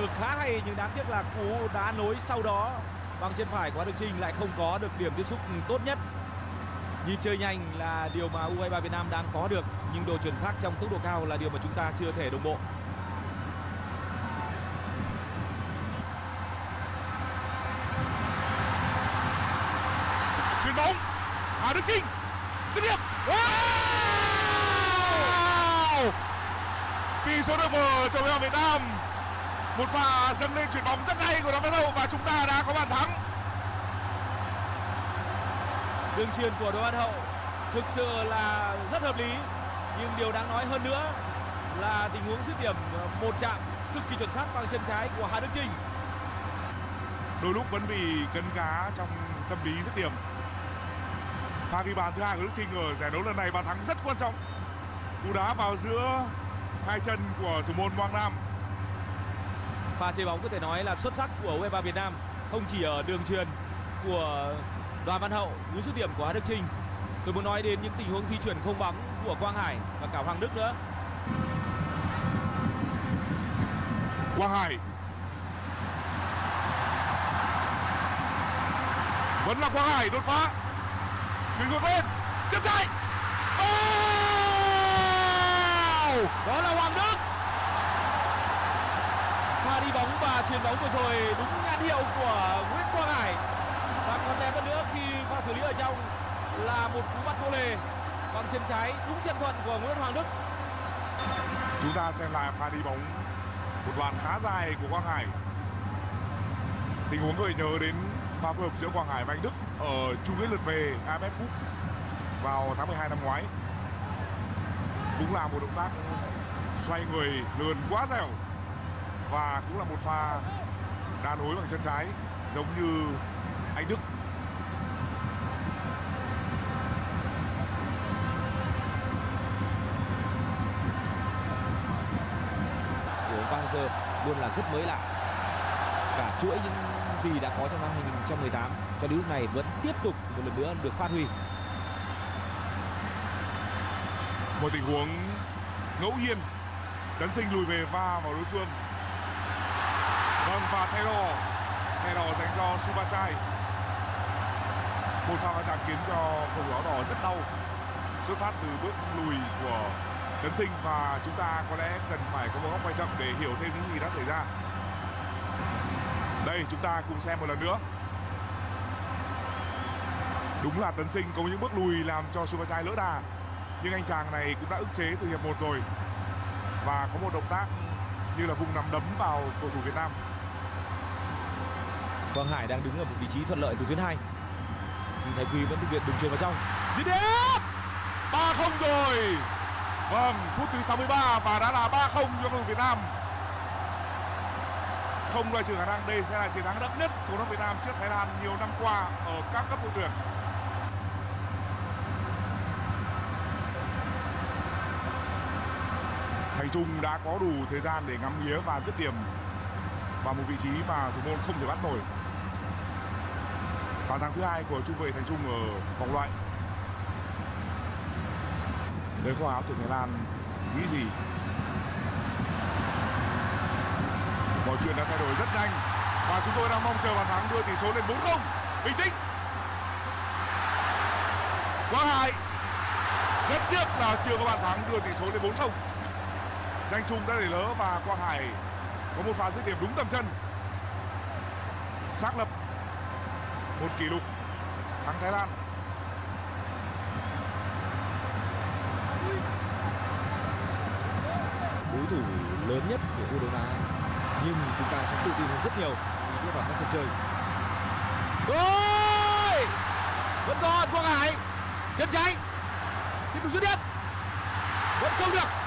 ngược khá hay, nhưng đáng tiếc là cú đá nối sau đó bằng chân phải của Đức Trinh lại không có được điểm tiếp xúc tốt nhất. Nhịp chơi nhanh là điều mà U23 Việt Nam đang có được, nhưng độ chuẩn xác trong tốc độ cao là điều mà chúng ta chưa thể đồng bộ. chuyền bóng, Hà Đức Trinh, dứt điểm wow! tỷ số được mở cho U23 Việt Nam một pha dâng lên chuyền bóng rất hay của Đoàn Văn Hậu và chúng ta đã có bàn thắng. Đường truyền của Đỗ Văn Hậu thực sự là rất hợp lý nhưng điều đáng nói hơn nữa là tình huống dứt điểm một chạm cực kỳ chuẩn xác bằng chân trái của Hà Đức Trinh đôi lúc vẫn bị cấn cá trong tâm lý dứt điểm. Pha ghi bàn thứ hai của Đức Trinh ở giải đấu lần này bàn thắng rất quan trọng. Cú đá vào giữa hai chân của thủ môn Quang Nam pha chơi bóng có thể nói là xuất sắc của U23 Việt Nam, không chỉ ở đường truyền của Đoàn Văn Hậu, cú dứt điểm của Hà Đức Trinh tôi muốn nói đến những tình huống di chuyển không bóng của Quang Hải và cả Hoàng Đức nữa. Quang Hải vẫn là Quang Hải đột phá. Chuyển ngược lên chân trái oh! đó là Hoàng Đức pha đi bóng và chuyền bóng vừa rồi đúng nhãn hiệu của Nguyễn Quang Hải. Và còn đẹp hơn nữa khi pha xử lý ở trong là một cú bắt vô lề bằng chân trái đúng chân thuận của Nguyễn Hoàng Đức. Chúng ta xem lại pha đi bóng. Một đoạn khá dài của Quang Hải. Tình huống gợi nhớ đến pha phối hợp giữa Quang Hải và anh Đức ở chung kết lượt về AFF Cup vào tháng 12 năm ngoái. Cũng là một động tác xoay người, lườn quá dẻo và cũng là một pha đá nối bằng chân trái giống như anh Đức. Của Sơ luôn là rất mới lạ. Cả chuỗi những gì đã có trong năm 2018 cho đến lúc này vẫn tiếp tục một lần nữa được phát huy. Một tình huống ngẫu nhiên tấn sinh lùi về va vào đối phương và Taylor Taylor dành cho Subachai một pha va chạm khiến cho cầu thủ áo đỏ rất đau. Xuất phát từ bước lùi của tấn sinh và chúng ta có lẽ cần phải có một góc quay chậm để hiểu thêm những gì đã xảy ra. Đây, chúng ta cùng xem một lần nữa. Đúng là tấn sinh có những bước lùi làm cho Subachai lỡ đà, nhưng anh chàng này cũng đã ức chế từ hiệp 1 rồi. Và có một động tác như là vùng nắm đấm vào cầu thủ Việt Nam. Quang Hải đang đứng ở một vị trí thuận lợi từ tuyến hai. nhưng Thái Quy vẫn thực hiện đường truyền vào trong. Dứt điểm! 3-0 rồi. Vâng, phút thứ 63 và đã là 3-0 cho đội Việt Nam. Không loại trừ khả năng đây sẽ là chiến thắng đậm nhất của đội Việt Nam trước Thái Lan nhiều năm qua ở các cấp đội tuyển. Thành Trung đã có đủ thời gian để ngắm nghía và dứt điểm và một vị trí mà thủ môn không thể bắt nổi. Bàn thắng thứ hai của trung vệ Thành Trung ở vòng loại. Đấy khoa áo tuyển Thái Lan nghĩ gì? Mọi chuyện đã thay đổi rất nhanh và chúng tôi đang mong chờ bàn thắng đưa tỷ số lên 4-0. Bình tĩnh. Quang Hải rất tiếc là chưa có bàn thắng đưa tỷ số lên 4-0 danh trung đã để lỡ và quang hải có một pha dứt điểm đúng tầm chân. Xác lập một kỷ lục thắng thái lan. Đối thủ lớn nhất của U Đông Á nhưng chúng ta sẽ tự tin hơn rất nhiều khi bước vào các cuộc chơi. Ôi! vẫn còn Quang Hải. Chân trái. Tiếp tục dứt điểm. Vẫn không được.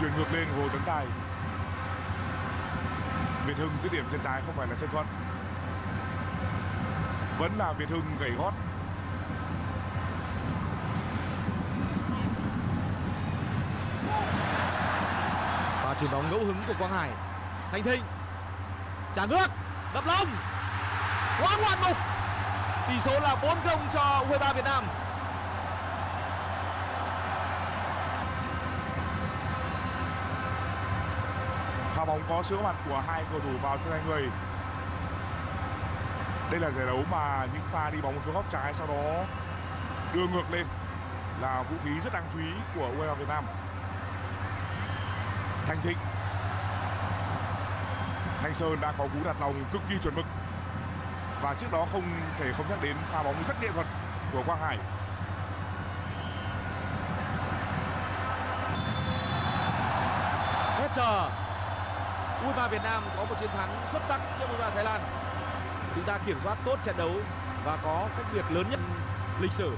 Truyền ngược lên của hồ tấn tài. Việt hưng dứt điểm chân trái không phải là chân thuận. Vẫn là việt hưng gầy gót. Và chuyền bóng ngẫu hứng của Quang Hải. Thanh Thịnh. Trả ngược. Đập lông quá ngoạn mục. Tỷ số là 4-0 cho U23 Việt Nam. Bóng có sự mặt của hai cầu thủ vào sân hai người. Đây là giải đấu mà những pha đi bóng xuống góc trái sau đó đưa ngược lên là vũ khí rất đáng chú ý của U23 Việt Nam. Thanh Thịnh. Thanh Sơn đã có cú đặt lòng cực kỳ chuẩn mực. Và trước đó không thể không nhắc đến pha bóng rất nghệ thuật của Quang Hải. Hết giờ. U23 Việt Nam có một chiến thắng xuất sắc trước U23 Thái Lan. Chúng ta kiểm soát tốt trận đấu và có cách biệt lớn nhất lịch sử.